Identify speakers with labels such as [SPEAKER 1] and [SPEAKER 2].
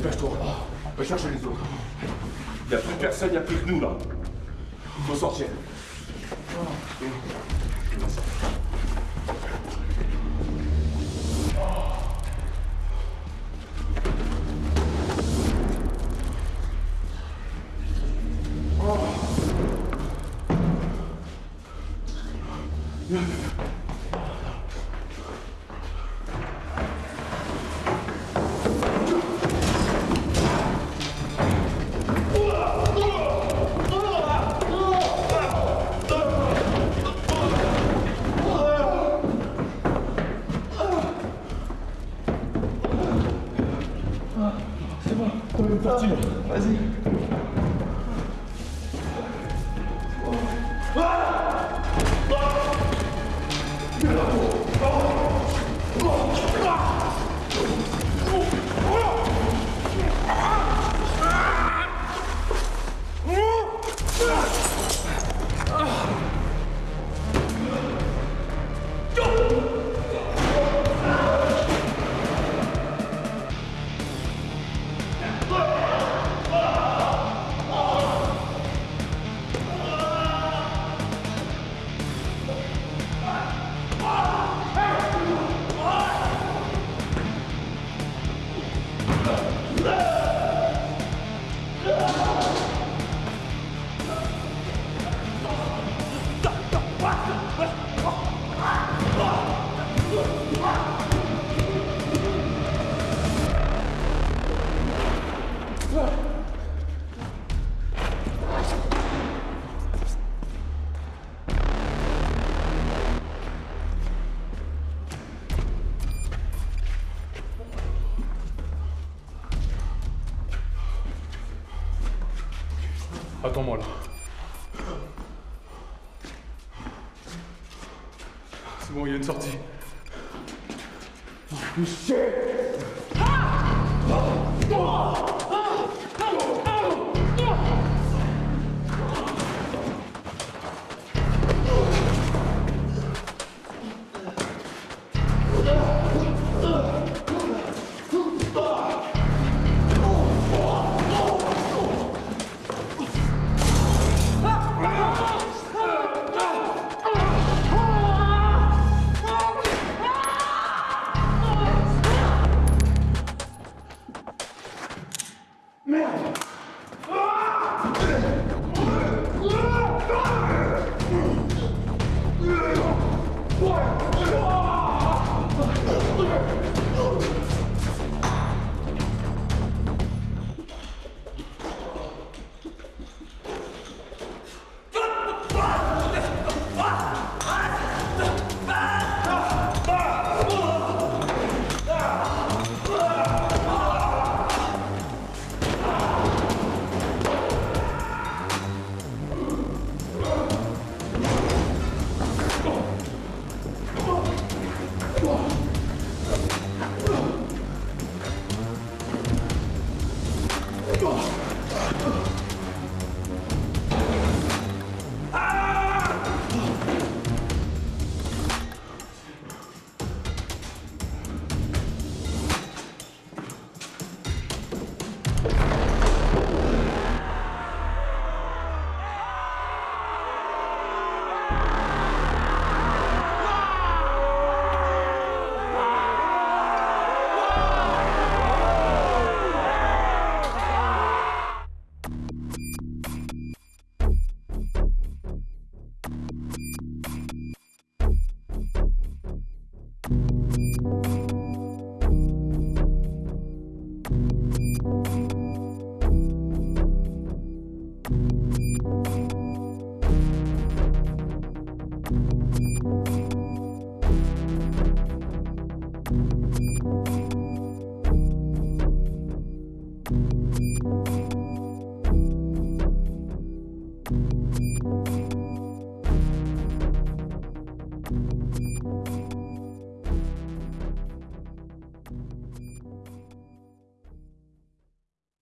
[SPEAKER 1] Dépêche-toi. Va chercher les autres. Il n'y a plus personne, il n'y a plus que nous là. Il faut sortir. うわっ Santa.
[SPEAKER 2] Attends-moi là. C'est bon, il y a une sortie.
[SPEAKER 3] Merde